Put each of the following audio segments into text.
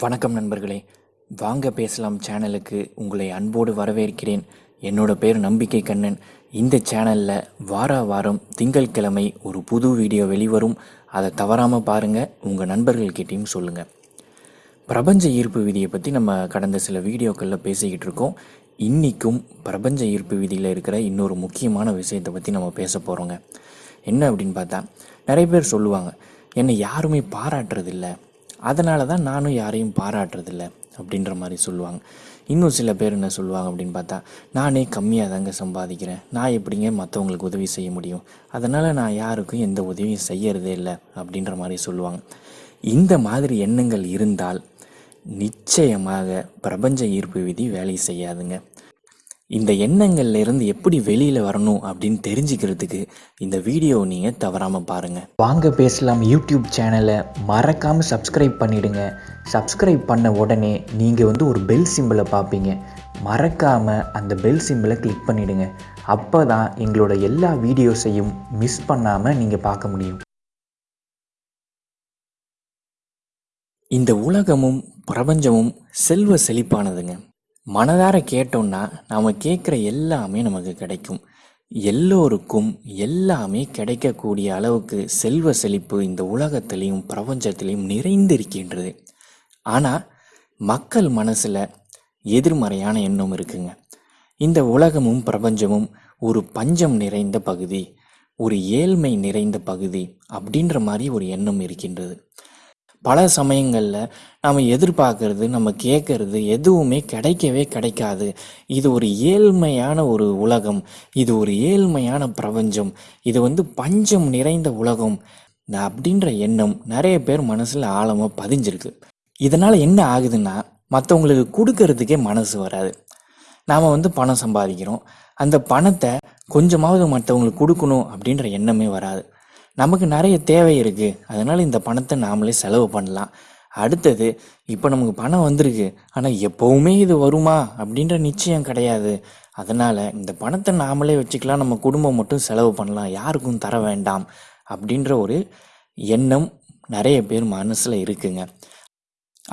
வணக்கம் நண்பர்களே. வாங்க பேசலாம் சேனலுக்கு. உங்களை அன்போடு வரவேற்கிறேன். என்னோட பேர் நம்பிக்கை கண்ணன். இந்த சேனலில் வார வாரம் திங்கட்கிழமை ஒரு புது வீடியோ வெளிவரும். அதை தவறாமல் பாருங்கள் உங்கள் நண்பர்கள்கிட்டையும் சொல்லுங்கள் பிரபஞ்ச ஈர்ப்பு விதியை பற்றி நம்ம கடந்த சில வீடியோக்களில் பேசிக்கிட்டு இருக்கோம். இன்றைக்கும் பிரபஞ்ச ஈர்ப்பு விதியில் இருக்கிற இன்னொரு முக்கியமான விஷயத்தை பற்றி நம்ம பேச போகிறோங்க என்ன அப்படின்னு பார்த்தா நிறைய பேர் சொல்லுவாங்க என்னை யாருமே பாராட்டுறதில்ல. அதனால தான் நானும் யாரையும் பாராட்டுறதில்ல அப்படின்ற மாதிரி சொல்லுவாங்க. இன்னும் சில பேர் என்ன சொல்லுவாங்க அப்படின்னு பார்த்தா நானே கம்மியாக தாங்க சம்பாதிக்கிறேன். நான் எப்படிங்க மற்றவங்களுக்கு உதவி செய்ய முடியும்? அதனால் நான் யாருக்கும் எந்த உதவியும் செய்யறதே இல்லை. அப்படின்ற மாதிரி சொல்லுவாங்க. இந்த மாதிரி எண்ணங்கள் இருந்தால் நிச்சயமாக பிரபஞ்ச ஈர்ப்பு விதி வேலை செய்யாதுங்க. இந்த எண்ணங்கள்ல இருந்து எப்படி வெளியில வரணும் அப்படின்னு தெரிஞ்சுக்கிறதுக்கு இந்த வீடியோவை நீங்க தவறாம பாருங்க. வாங்க பேசலாம் யூடியூப் சேனலை. மறக்காம சப்ஸ்கிரைப் பண்ணிடுங்க. சப்ஸ்கிரைப் பண்ண உடனே நீங்க வந்து ஒரு பெல் சிம்பிளை பார்ப்பீங்க. மறக்காம அந்த பெல் சிம்பிளை கிளிக் பண்ணிடுங்க. அப்பதான் எங்களோட எல்லா வீடியோஸையும் மிஸ் பண்ணாம நீங்க பார்க்க முடியும். இந்த உலகமும் பிரபஞ்சமும் செல்வ செழிப்பானதுங்க. மனதார கேட்டோம்னா நாம் கேட்குற எல்லாமே நமக்கு கிடைக்கும். எல்லோருக்கும் எல்லாமே கிடைக்கக்கூடிய அளவுக்கு செல்வ செழிப்பு இந்த உலகத்திலையும் பிரபஞ்சத்திலையும் நிறைந்திருக்கின்றது. ஆனால் மக்கள் மனசில் எதிர்மறையான எண்ணம் இருக்குங்க. இந்த உலகமும் பிரபஞ்சமும் ஒரு பஞ்சம் நிறைந்த பகுதி ஒரு ஏழ்மை நிறைந்த பகுதி அப்படின்ற மாதிரி ஒரு எண்ணம் இருக்கின்றது. பல சமயங்களில் நாம் எதிர்பார்க்கறது நம்ம கேட்கறது எதுவுமே கிடைக்கவே கிடைக்காது. இது ஒரு ஏழ்மையான ஒரு உலகம். இது ஒரு ஏழ்மையான பிரபஞ்சம். இது வந்து பஞ்சம் நிறைந்த உலகம். அப்படின்ற எண்ணம் நிறைய பேர் மனசில் ஆழமாக பதிஞ்சிருக்கு. இதனால் என்ன ஆகுதுன்னா மற்றவங்களுக்கு கொடுக்கறதுக்கே மனசு வராது. நாம் வந்து பணம் சம்பாதிக்கிறோம். அந்த பணத்தை கொஞ்சமாவது மற்றவங்களுக்கு கொடுக்கணும் அப்படின்ற எண்ணமே வராது. நமக்கு நிறைய தேவை இருக்குது அதனால் இந்த பணத்தை நாமளே செலவு பண்ணலாம். அடுத்தது இப்போ நமக்கு பணம் வந்திருக்கு. ஆனால் எப்போவுமே இது வருமா? அப்படின்ற நிச்சயம் கிடையாது. அதனால் இந்த பணத்தை நாமளே வச்சுக்கலாம். நம்ம குடும்பம் மட்டும் செலவு பண்ணலாம். யாருக்கும் தர வேண்டாம். அப்படின்ற ஒரு எண்ணம் நிறைய பேர் மனசில் இருக்குங்க.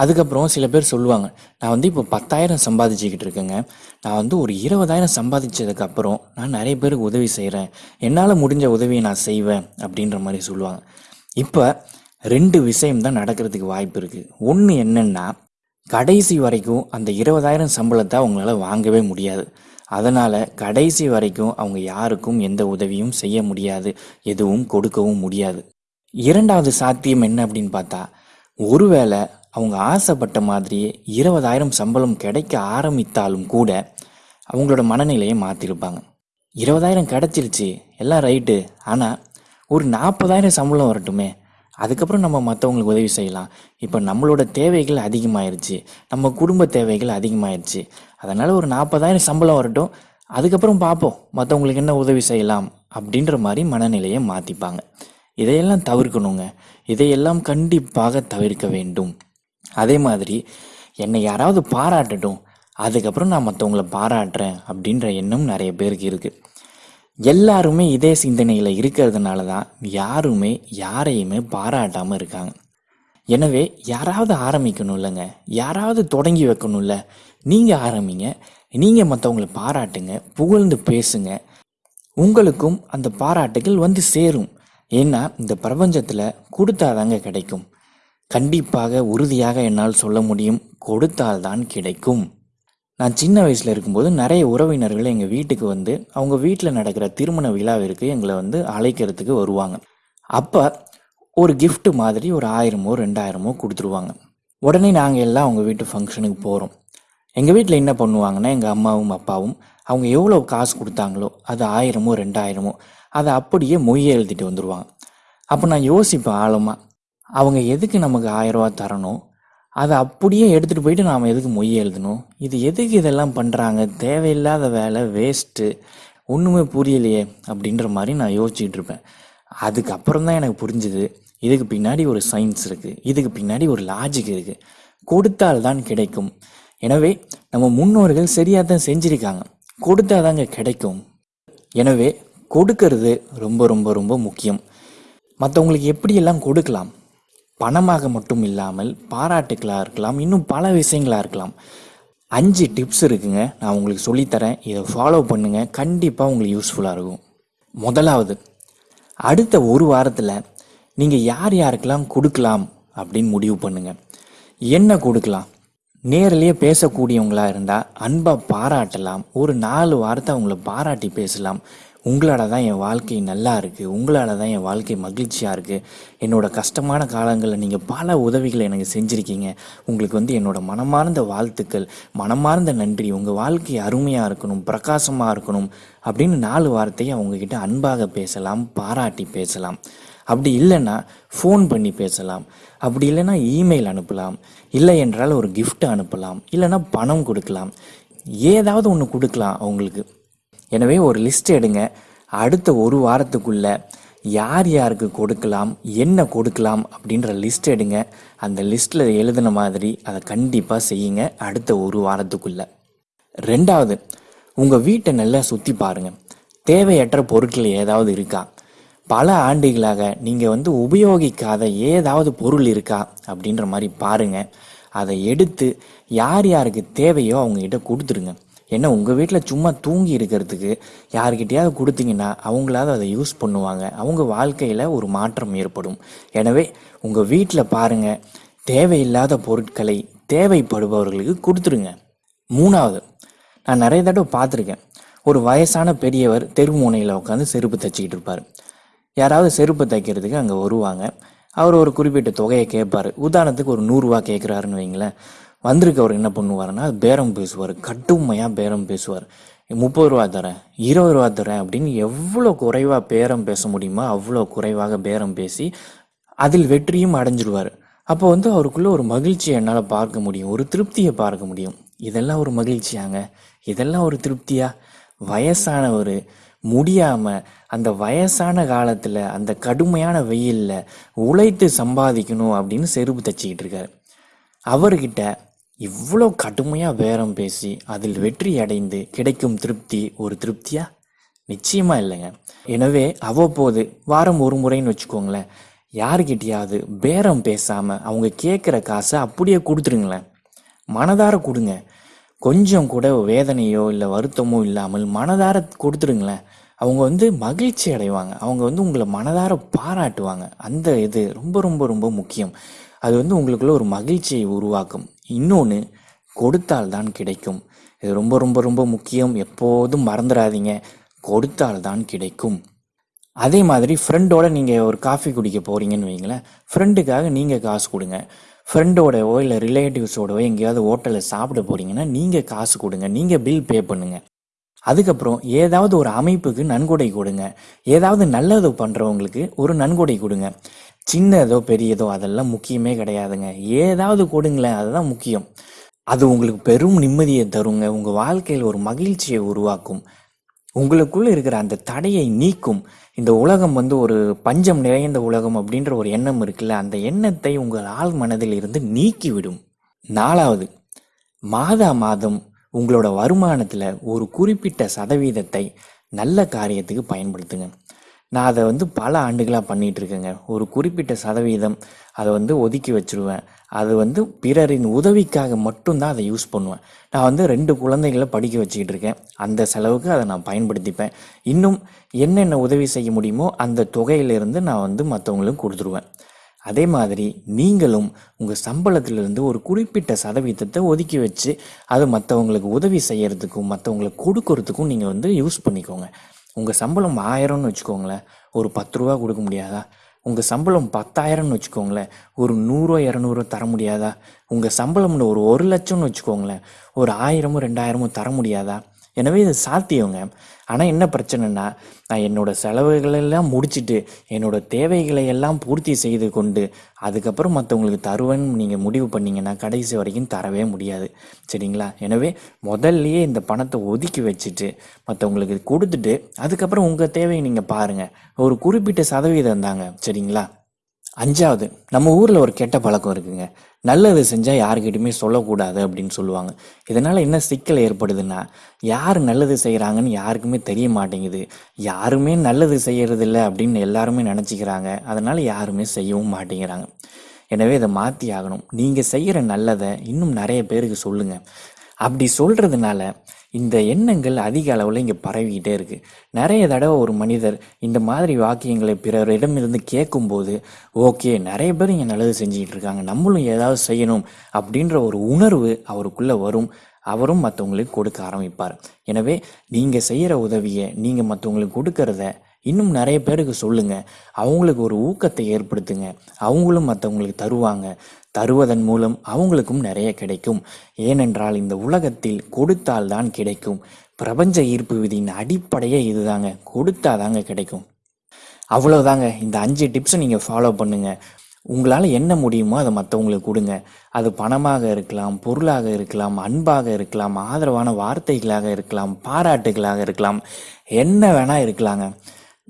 அதுக்கப்புறம் சில பேர் சொல்லுவாங்க நான் வந்து இப்போ பத்தாயிரம் சம்பாதிச்சுக்கிட்டு இருக்கேங்க. நான் வந்து ஒரு இருபதாயிரம் சம்பாதிச்சதுக்கப்புறம் நான் நிறைய பேருக்கு உதவி செய்கிறேன் என்னால் முடிஞ்ச உதவியை நான் செய்வேன் அப்படின்ற மாதிரி சொல்லுவாங்க. இப்போ ரெண்டு விஷயம் தான் நடக்கிறதுக்கு வாய்ப்பு இருக்குது ஒன்று என்னென்னா கடைசி வரைக்கும் அந்த இருபதாயிரம் சம்பளத்தை அவங்களால வாங்கவே முடியாது. அதனால் கடைசி வரைக்கும் அவங்க யாருக்கும் எந்த உதவியும் செய்ய முடியாது. எதுவும் கொடுக்கவும் முடியாது. இரண்டாவது சாத்தியம் என்ன அப்படின்னு பார்த்தா ஒருவேளை அவங்க ஆசைப்பட்ட மாதிரியே இருபதாயிரம் சம்பளம் கிடைக்க ஆரம்பித்தாலும் கூட அவங்களோட மனநிலையை மாற்றிருப்பாங்க இருபதாயிரம் கிடச்சிருச்சு எல்லாம் ரைட்டு. ஆனால் ஒரு நாற்பதாயிரம் சம்பளம் வரட்டுமே அதுக்கப்புறம் நம்ம மற்றவங்களுக்கு உதவி செய்யலாம். இப்போ நம்மளோட தேவைகள் அதிகமாயிருச்சு நம்ம குடும்ப தேவைகள் அதிகமாயிருச்சு. அதனால் ஒரு நாற்பதாயிரம் சம்பளம் வரட்டும் அதுக்கப்புறம் பார்ப்போம் மற்றவங்களுக்கு என்ன உதவி செய்யலாம் அப்படின்ற மாதிரி மனநிலையை மாற்றிப்பாங்க இதையெல்லாம் தவிர்க்கணுங்க. இதையெல்லாம் கண்டிப்பாக தவிர்க்க வேண்டும். அதே மாதிரி என்னை யாராவது பாராட்டட்டும் அதுக்கப்புறம் நான் மற்றவங்கள பாராட்டுறேன் அப்படின்ற எண்ணம் நிறைய பேருக்கு இருக்குது எல்லாருமே இதே சிந்தனையில் இருக்கிறதுனால தான் யாருமே யாரையுமே பாராட்டாமல் இருக்காங்க. எனவே யாராவது ஆரம்பிக்கணும் இல்லைங்க. யாராவது தொடங்கி வைக்கணும்ல நீங்கள் ஆரம்பிங்க. நீங்கள் மற்றவங்கள பாராட்டுங்க. புகழ்ந்து பேசுங்க. உங்களுக்கும் அந்த பாராட்டுகள் வந்து சேரும். ஏன்னா இந்த பிரபஞ்சத்தில் கொடுத்தாதாங்க கிடைக்கும். கண்டிப்பாக உறுதியாக என்னால் சொல்ல முடியும். கொடுத்தால்தான் கிடைக்கும். நான் சின்ன வயசில் இருக்கும்போது நிறைய உறவினர்கள் எங்கள் வீட்டுக்கு வந்து அவங்க வீட்டில் நடக்கிற திருமண விழாவிற்கு எங்களை வந்து அழைக்கிறதுக்கு வருவாங்க. அப்போ ஒரு கிஃப்ட்டு மாதிரி ஒரு ஆயிரமோ ரெண்டாயிரமோ கொடுத்துருவாங்க. உடனே நாங்கள் எல்லாம் அவங்க வீட்டு ஃபங்க்ஷனுக்கு போகிறோம் எங்கள் வீட்டில் என்ன பண்ணுவாங்கன்னா எங்கள் அம்மாவும் அப்பாவும் அவங்க எவ்வளோ காசு கொடுத்தாங்களோ அது ஆயிரமோ ரெண்டாயிரமோ அதை அப்படியே மொய் எழுதிட்டு வந்துடுவாங்க அப்போ நான் யோசிப்பேன் ஆழமாக அவங்க எதுக்கு நமக்கு ஆயரூவா தரணும்? அதை அப்படியே எடுத்துகிட்டு போயிட்டு நாம் எதுக்கு மொய் எழுதணும்? இது எதுக்கு இதெல்லாம் பண்ணுறாங்க தேவையில்லாத வேலை வேஸ்ட்டு ஒன்றுமே புரியலையே அப்படின்ற மாதிரி நான் யோசிச்சுட்டு இருப்பேன். அதுக்கப்புறம் தான் எனக்கு புரிஞ்சுது இதுக்கு பின்னாடி ஒரு சயின்ஸ் இருக்குது இதுக்கு பின்னாடி ஒரு லாஜிக் இருக்குது கொடுத்தால்தான் கிடைக்கும். எனவே நம்ம முன்னோர்கள் சரியாக தான் செஞ்சுருக்காங்க. கொடுத்தாதாங்க கிடைக்கும். எனவே கொடுக்கறது ரொம்ப ரொம்ப ரொம்ப முக்கியம். மற்றவங்களுக்கு எப்படியெல்லாம் கொடுக்கலாம்? பணமாக மட்டும் இல்லாமல் பாராட்டுக்களாக இருக்கலாம் இன்னும் பல விஷயங்களாக இருக்கலாம். அஞ்சு டிப்ஸ் இருக்குங்க. நான் உங்களுக்கு சொல்லித்தரேன். இதை ஃபாலோ பண்ணுங்கள் கண்டிப்பாக உங்களுக்கு யூஸ்ஃபுல்லாக இருக்கும். முதலாவது அடுத்த ஒரு வாரத்தில் நீங்கள் யார் யாருக்கெல்லாம் கொடுக்கலாம் அப்படின்னு முடிவு பண்ணுங்கள் என்ன கொடுக்கலாம்? நேரிலேயே பேசக்கூடியவங்களாக இருந்தால் அன்பாக பாராட்டலாம். ஒரு நாலு வாரத்தை அவங்கள பாராட்டி பேசலாம். உங்களால் தான் என் வாழ்க்கை நல்லா இருக்குது உங்களால் தான் என் வாழ்க்கை மகிழ்ச்சியாக இருக்குது என்னோடய கஷ்டமான காலங்களில் நீங்கள் பல உதவிகளை எனக்கு செஞ்சுருக்கீங்க. உங்களுக்கு வந்து என்னோட மனமார்ந்த வாழ்த்துக்கள் மனமார்ந்த நன்றி உங்கள் வாழ்க்கை அருமையாக இருக்கணும் பிரகாசமாக இருக்கணும் அப்படின்னு நாலு வார்த்தையை அவங்கக்கிட்ட அன்பாக பேசலாம் பாராட்டி பேசலாம். அப்படி இல்லைன்னா ஃபோன் பண்ணி பேசலாம். அப்படி இல்லைன்னா இமெயில் அனுப்பலாம். இல்லை என்றால் ஒரு கிஃப்ட் அனுப்பலாம். இல்லைன்னா பணம் கொடுக்கலாம். ஏதாவது ஒன்று கொடுக்கலாம் அவங்களுக்கு. எனவே ஒரு லிஸ்ட் எடுங்க. அடுத்த ஒரு வாரத்துக்குள்ள யார் யாருக்கு கொடுக்கலாம் என்ன கொடுக்கலாம் அப்படின்ற லிஸ்ட் எடுங்க. அந்த லிஸ்ட்டில் எழுதின மாதிரி அதை கண்டிப்பாக செய்யுங்க அடுத்த ஒரு வாரத்துக்குள்ள. ரெண்டாவது உங்கள் வீட்டை நல்லா சுற்றி பாருங்கள் தேவையற்ற பொருட்கள் ஏதாவது இருக்கா? பல ஆண்டுகளாக நீங்கள் வந்து உபயோகிக்காத ஏதாவது பொருள் இருக்கா? அப்படின்ற மாதிரி பாருங்கள் அதை எடுத்து யார் யாருக்கு தேவையோ அவங்ககிட்ட கொடுத்துருங்க. என்ன உங்கள் வீட்டில் சும்மா தூங்கி இருக்கிறதுக்கு யார்கிட்டயாவது கொடுத்தீங்கன்னா அவங்களாவது அதை யூஸ் பண்ணுவாங்க. அவங்க வாழ்க்கையில் ஒரு மாற்றம் ஏற்படும். எனவே உங்கள் வீட்டில் பாருங்கள் தேவையில்லாத பொருட்களை தேவைப்படுபவர்களுக்கு கொடுத்துருங்க. மூணாவது நான் நிறைய தடவை பார்த்துருக்கேன். ஒரு வயசான பெரியவர் தெரு முனையில் உட்காந்து செருப்பு தைச்சிக்கிட்டு இருப்பார். யாராவது செருப்பு தைக்கிறதுக்கு அங்கே வருவாங்க. அவர் ஒரு குறிப்பிட்ட தொகையை கேட்பார். உதாரணத்துக்கு ஒரு நூறுரூவா கேட்குறாருன்னு வைங்களேன். வந்திருக்கவர் என்ன பண்ணுவாருன்னா பேரம் பேசுவார். கட்டுமையாக பேரம் பேசுவார். முப்பது ரூபா தரேன் இருபது ரூபா தரேன் அப்படின்னு எவ்வளோ குறைவாக பேரம் பேச முடியுமோ அவ்வளோ குறைவாக பேரம் பேசி அதில் வெற்றியும் அடைஞ்சிடுவார் அப்போ வந்து அவருக்குள்ளே ஒரு மகிழ்ச்சியை என்னால் பார்க்க முடியும் ஒரு திருப்தியை பார்க்க முடியும். இதெல்லாம் ஒரு மகிழ்ச்சியாங்க? இதெல்லாம் ஒரு திருப்தியா? வயசானவர் முடியாமல் அந்த வயசான காலத்தில் அந்த கடுமையான வெயிலில் உழைத்து சம்பாதிக்கணும் அப்படின்னு செருப்பு தச்சிக்கிட்டு இருக்காரு. அவர்கிட்ட இவ்வளோ கடுமையாக பேரம் பேசி அதில் வெற்றி அடைந்து கிடைக்கும் திருப்தி ஒரு திருப்தியா? நிச்சயமாக இல்லைங்க. எனவே அவ்வப்போது வாரம் ஒரு முறைன்னு வச்சுக்கோங்களேன். யாருக்கிட்டையாவது பேரம் பேசாமல் அவங்க கேட்குற காசை அப்படியே கொடுத்துருங்களேன். மனதார கொடுங்க. கொஞ்சம் கூட வேதனையோ இல்லை வருத்தமோ இல்லாமல் மனதார கொடுத்துருங்களேன். அவங்க வந்து மகிழ்ச்சி அடைவாங்க. அவங்க வந்து உங்களை மனதார பாராட்டுவாங்க. அந்த இது ரொம்ப ரொம்ப ரொம்ப முக்கியம். அது வந்து உங்களுக்குள்ள ஒரு மகிழ்ச்சியை உருவாக்கும். இன்னொன்று கொடுத்தால்தான் கிடைக்கும். இது ரொம்ப ரொம்ப ரொம்ப முக்கியம். எப்போதும் மறந்துடாதீங்க கொடுத்தால்தான் கிடைக்கும். அதே மாதிரி ஃப்ரெண்டோட நீங்கள் ஒரு காஃபி குடிக்க போகிறீங்கன்னு வைங்களேன். ஃப்ரெண்டுக்காக நீங்கள் காசு கொடுங்க. ஃப்ரெண்டோடவோ இல்லை ரிலேட்டிவ்ஸோடவோ எங்கேயாவது ஹோட்டலில் சாப்பிட போகிறீங்கன்னா நீங்கள் காசு கொடுங்க. நீங்கள் பில் பே பண்ணுங்கள் அதுக்கப்புறம் ஏதாவது ஒரு அமைப்புக்கு நன்கொடை கொடுங்க. ஏதாவது நல்லது பண்ணுறவங்களுக்கு ஒரு நன்கொடை கொடுங்க. சின்னதோ பெரியதோ அதெல்லாம் முக்கியமே கிடையாதுங்க. ஏதாவது கொடுங்களேன் அதுதான் முக்கியம். அது உங்களுக்கு பெரும் நிம்மதியை தருங்க. உங்கள் வாழ்க்கையில் ஒரு மகிழ்ச்சியை உருவாக்கும். உங்களுக்குள்ளே இருக்கிற அந்த தடையை நீக்கும். இந்த உலகம் வந்து ஒரு பஞ்சம் நிறைந்த உலகம் அப்படின்ற ஒரு எண்ணம் இருக்குல்ல அந்த எண்ணத்தை உங்கள் ஆள் மனதில் இருந்து நீக்கிவிடும். நாலாவது மாதா மாதம் உங்களோட வருமானத்தில் ஒரு குறிப்பிட்ட சதவீதத்தை நல்ல காரியத்துக்கு பயன்படுத்துங்க. நான் அதை வந்து பல ஆண்டுகளாக பண்ணிகிட்டு இருக்கேங்க ஒரு குறிப்பிட்ட சதவீதம் அதை வந்து ஒதுக்கி வச்சுருவேன். அது வந்து பிறரின் உதவிக்காக மட்டும்தான் அதை யூஸ் பண்ணுவேன். நான் வந்து ரெண்டு குழந்தைகளை படிக்க வச்சுக்கிட்டு இருக்கேன் அந்த செலவுக்கு அதை நான் பயன்படுத்திப்பேன். இன்னும் என்னென்ன உதவி செய்ய முடியுமோ அந்த தொகையிலிருந்து நான் வந்து மற்றவங்களுக்கு கொடுத்துருவேன். அதே மாதிரி நீங்களும் உங்கள் சம்பளத்திலிருந்து ஒரு குறிப்பிட்ட சதவீதத்தை ஒதுக்கி வச்சு அது மற்றவங்களுக்கு உதவி செய்கிறதுக்கும் மற்றவங்களுக்கு கொடுக்கறதுக்கும் நீங்கள் வந்து யூஸ் பண்ணிக்கோங்க. உங்கள் சம்பளம் ஆயிரம்னு வச்சுக்கோங்களேன் ஒரு பத்து ரூபா கொடுக்க முடியாதா? உங்கள் சம்பளம் பத்தாயிரம்னு வச்சுக்கோங்களேன் ஒரு நூறுரூவா இரநூறுவா தர முடியாதா? உங்கள் சம்பளம்னு ஒரு ஒரு லட்சம்னு வச்சுக்கோங்களேன் ஒரு ஆயிரமும் ரெண்டாயிரமும் தர முடியாதா? எனவே இது சாத்தியங்க. ஆனால் என்ன பிரச்சனைனா நான் என்னோட செலவுகளெல்லாம் முடிச்சுட்டு என்னோடய என்னோட தேவைகளை எல்லாம் பூர்த்தி செய்து கொண்டு அதுக்கப்புறம் மற்றவங்களுக்கு தருவேன்னு நீங்கள் முடிவு பண்ணிங்கன்னா கடைசி வரைக்கும் தரவே முடியாது. சரிங்களா? எனவே முதல்லையே இந்த பணத்தை ஒதுக்கி வச்சுட்டு மற்றவங்களுக்கு கொடுத்துட்டு அதுக்கப்புறம் உங்கள் தேவையை நீங்கள் பாருங்கள் ஒரு குறிப்பிட்ட சதவீதம் தாங்க. சரிங்களா? அஞ்சாவது நம்ம ஊரில் ஒரு கெட்ட பழக்கம் இருக்குங்க. நல்லது செஞ்சால் யாருக்கிட்டையுமே சொல்லக்கூடாது அப்படின்னு சொல்லுவாங்க. இதனால் என்ன சிக்கல் ஏற்படுதுன்னா யார் நல்லது செய்கிறாங்கன்னு யாருக்குமே தெரிய மாட்டேங்குது. யாருமே நல்லது செய்கிறதில்ல அப்படின்னு எல்லாருமே நினச்சிக்கிறாங்க. அதனால் யாருமே செய்யவும் மாட்டேங்கிறாங்க. எனவே இதை மாற்றி ஆகணும். நீங்கள் செய்கிற நல்லதை இன்னும் நிறைய பேருக்கு சொல்லுங்கள் அப்படி சொல்கிறதுனால இந்த எண்ணங்கள் அதிக அளவில் இங்கே பரவிக்கிட்டே இருக்குது நிறைய தடவை ஒரு மனிதர் இந்த மாதிரி வாக்கியங்களை பிறரிடமிருந்து கேட்கும்போது ஓகே நிறைய பேர் இங்கே நல்லது செஞ்சுக்கிட்டு இருக்காங்க. நம்மளும் ஏதாவது செய்யணும். அப்படின்ற ஒரு உணர்வு அவருக்குள்ளே வரும். அவரும் மற்றவங்களுக்கு கொடுக்க ஆரம்பிப்பார். எனவே நீங்கள் செய்கிற உதவியை நீங்கள் மற்றவங்களுக்கு கொடுக்கறத இன்னும் நிறைய பேருக்கு சொல்லுங்கள் அவங்களுக்கு ஒரு ஊக்கத்தை ஏற்படுத்துங்க. அவங்களும் மற்றவங்களுக்கு தருவாங்க. தருவதன் மூலம் அவங்களுக்கும் நிறைய கிடைக்கும். ஏனென்றால் இந்த உலகத்தில் கொடுத்தால் தான் கிடைக்கும். பிரபஞ்ச ஈர்ப்பு விதியின் அடிப்படையே இதுதாங்க. கொடுத்தாதாங்க கிடைக்கும். அவ்வளோதாங்க இந்த அஞ்சு டிப்ஸை நீங்கள் ஃபாலோ பண்ணுங்கள் உங்களால் என்ன முடியுமோ அதை மற்றவங்களுக்கு கொடுங்க. அது பணமாக இருக்கலாம் பொருளாக இருக்கலாம் அன்பாக இருக்கலாம் ஆதரவான வார்த்தைகளாக இருக்கலாம் பாராட்டுகளாக இருக்கலாம். என்ன வேணால் இருக்கலாங்க.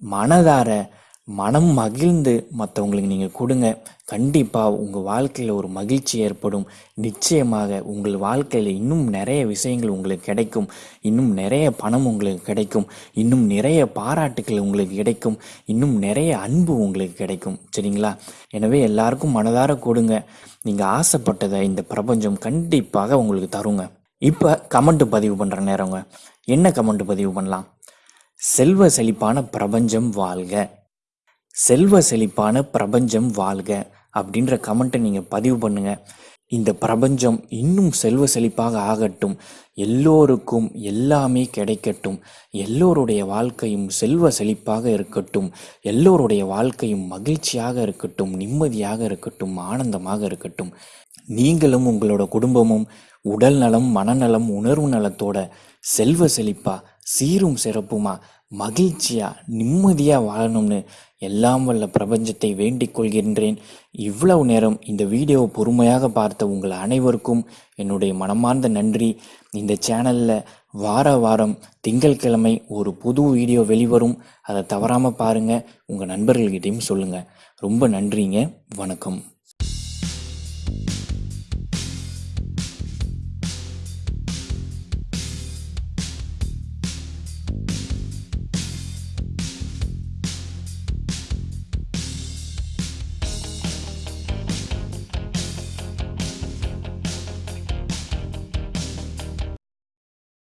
மனதார மனம் மகிழ்ந்து மற்றவங்களுக்கு நீங்கள் கொடுங்க. கண்டிப்பாக உங்கள் வாழ்க்கையில் ஒரு மகிழ்ச்சி ஏற்படும். நிச்சயமாக உங்கள் வாழ்க்கையில் இன்னும் நிறைய விஷயங்கள் உங்களுக்கு கிடைக்கும். இன்னும் நிறைய பணம் உங்களுக்கு கிடைக்கும். இன்னும் நிறைய பாராட்டுகள் உங்களுக்கு கிடைக்கும். இன்னும் நிறைய அன்பு உங்களுக்கு கிடைக்கும். சரிங்களா? எனவே எல்லாருக்கும் மனதார கொடுங்க. நீங்கள் ஆசைப்பட்டதை இந்த பிரபஞ்சம் கண்டிப்பாக உங்களுக்கு தருங்க. இப்போ கமெண்ட் பதிவு பண்ணுற நேரங்க. என்ன கமெண்ட் பதிவு பண்ணலாம்? செல்வ செழிப்பான பிரபஞ்சம் வாழ்க. செல்வ செழிப்பான பிரபஞ்சம் வாழ்க அப்படின்ற கமெண்ட்டை நீங்கள் பதிவு பண்ணுங்கள் இந்த பிரபஞ்சம் இன்னும் செல்வ செழிப்பாக ஆகட்டும். எல்லோருக்கும் எல்லாமே கிடைக்கட்டும். எல்லோருடைய வாழ்க்கையும் செல்வ செழிப்பாக இருக்கட்டும். எல்லோருடைய வாழ்க்கையும் மகிழ்ச்சியாக இருக்கட்டும். நிம்மதியாக இருக்கட்டும். ஆனந்தமாக இருக்கட்டும். நீங்களும் உங்களோட குடும்பமும் உடல் நலம் மனநலம் உணர்வு நலத்தோட செல்வ செழிப்பாக சீரும் சிறப்புமா? மகிழ்ச்சியா? நிம்மதியா வாழணும்னு எல்லாம் வல்ல பிரபஞ்சத்தை வேண்டிக் கொள்கின்றேன். இவ்வளவு நேரம் இந்த வீடியோவை பொறுமையாக பார்த்த உங்கள் அனைவருக்கும் என்னுடைய மனமார்ந்த நன்றி. இந்த சேனலில் வார வாரம் திங்கட்கிழமை ஒரு புது வீடியோ வெளிவரும். அதை தவறாமல் பாருங்கள் உங்கள் நண்பர்கள்கிட்டையும் சொல்லுங்கள் ரொம்ப நன்றிங்க. வணக்கம்.